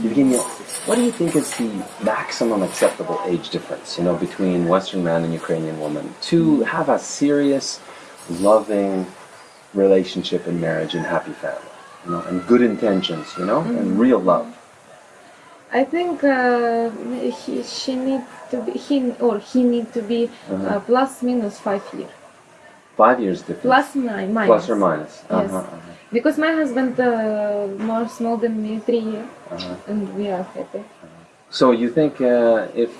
What do you think is the maximum acceptable age difference, you know, between Western man and Ukrainian woman to have a serious, loving relationship and marriage and happy family, you know, and good intentions, you know, and real love? I think uh, he, she need to be, he or he need to be Uh-huh. uh, plus minus five years. Five years difference. Plus nine, minus. Plus or minus. Yes. Uh-huh, uh-huh, Because my husband uh, more small than me, three years, uh-huh. and we are happy. So you think uh, if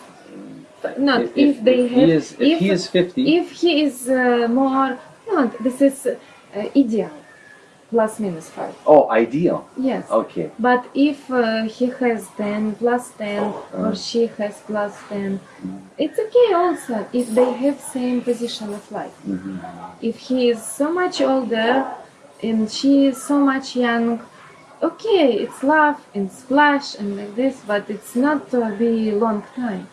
Not if, if, they if have. he is if, he is fifty, if he is uh, more, no, this is uh, ideal, plus minus five. oh, ideal. Yes. Okay. But if uh, he has 10 plus 10 Uh-huh. or she has plus 10, it's okay also if they have same position of life. Mhm. If he is so much older and she is so much young, okay, it's love and splash and like this, but it's not to be long time.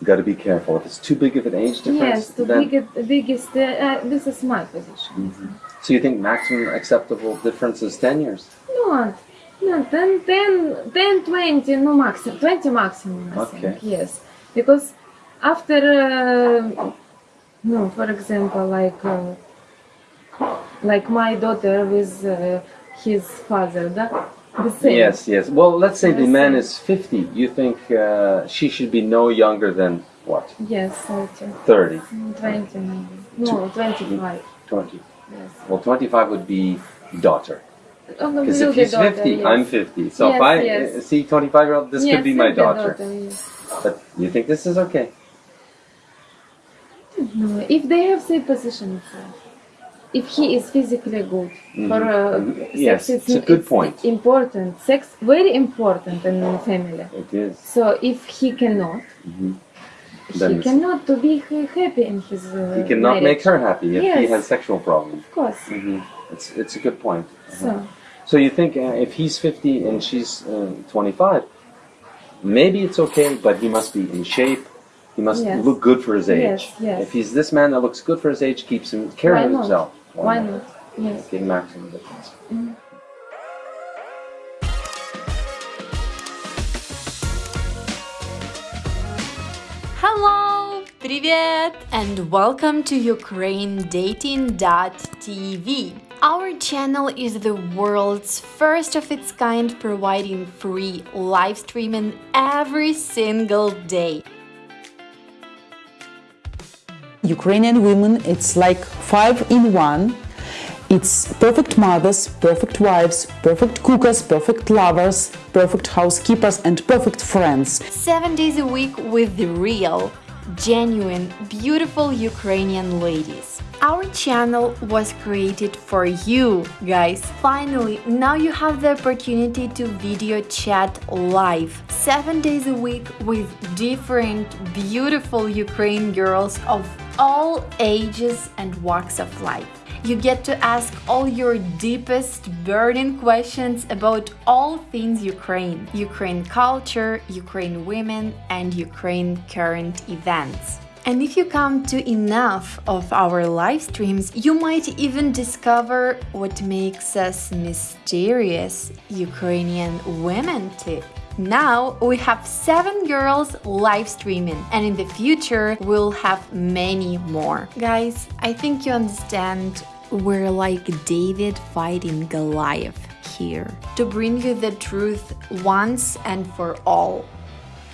You got to be careful. If it's too big of an age difference, Yes, the then biggest, biggest uh, uh, this is my position. so you think maximum acceptable difference is ten years? Not, no, 10, 10, 10, 20, no maximum, 20 maximum, I Okay. think, yes. Because after, uh, no, for example, like, uh, like my daughter with uh, his father, da? the same. Yes, yes. Well, let's say the Yes, man is fifty. You think uh, she should be no younger than what? Yes, 30, 30, 20 maybe. No, 25, 20. yes. Well, 25 would be daughter. Oh, no, Because if he's daughter, 50, yes. I'm 50. So if I yes. uh, see 25 year old, this yes, could be my daughter. yes. But you think this is okay? No, if they have same position life, if he is physically good for uh, Mhm. sex, Yes, it's, it's a good point. Important, sex very important in family. It is. So if he cannot, Mhm. He cannot to be happy in his. Uh, He cannot marriage. make her happy if he has sexual problems. Of course. hmm It's, it's a good point. So So you think uh, if he's 50 and she's uh, 25, maybe it's okay, but he must be in shape. He must Yes. look good for his age. Yes, yes. If he's this man that looks good for his age, keeps him care Why of himself. why not? Yes. Okay, maximum difference. Hello! Привет! And welcome to UkraineDating.tv. Our channel is the world's first of its kind providing free live streaming every single day. Ukrainian women, it's like five in one. It's perfect mothers, perfect wives, perfect cookers, perfect lovers, perfect housekeepers, and perfect friends. Seven days a week with the real, genuine, beautiful Ukrainian ladies. Our channel was created for you, guys. Finally, now you have the opportunity to video chat live, seven days a week with different, beautiful Ukraine girls of all ages and walks of life. You get to ask all your deepest burning questions about all things Ukraine, Ukraine culture, Ukraine women, and Ukraine current events. And if you come to enough of our live streams, you might even discover what makes us mysterious Ukrainian women. Now we have seven girls live streaming, and in the future we'll have many more. Guys, I think you understand we're like David fighting Goliath here to bring you the truth once and for all.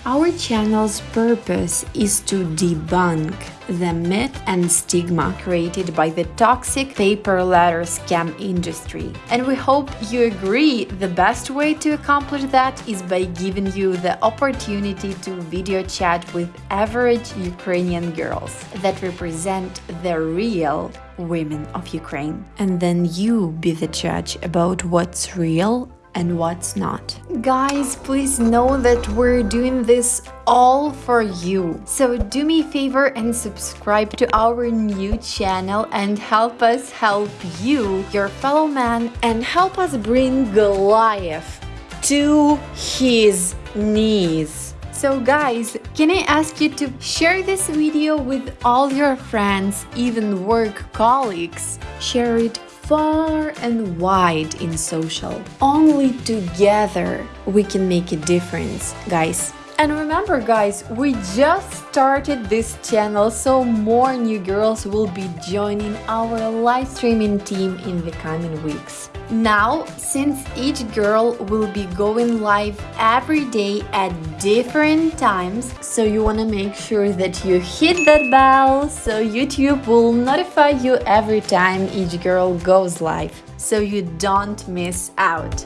Our channel's purpose is to debunk the myth and stigma created by the toxic paper letter scam industry. And we hope you agree the best way to accomplish that is by giving you the opportunity to video chat with average Ukrainian girls that represent the real women of Ukraine. And then you be the judge about what's real and what's not. Guys, please know that we're doing this all for you. So do me a favor and subscribe to our new channel and help us help you, your fellow man, and help us bring Goliath to his knees. So guys, can I ask you to share this video with all your friends, even work colleagues? Share it far and wide in social. Only together we can make a difference, guys. And remember guys, we just started this channel so more new girls will be joining our live streaming team in the coming weeks. Now, since each girl will be going live every day at different times, so you wanna make sure that you hit that bell so YouTube will notify you every time each girl goes live, so you don't miss out.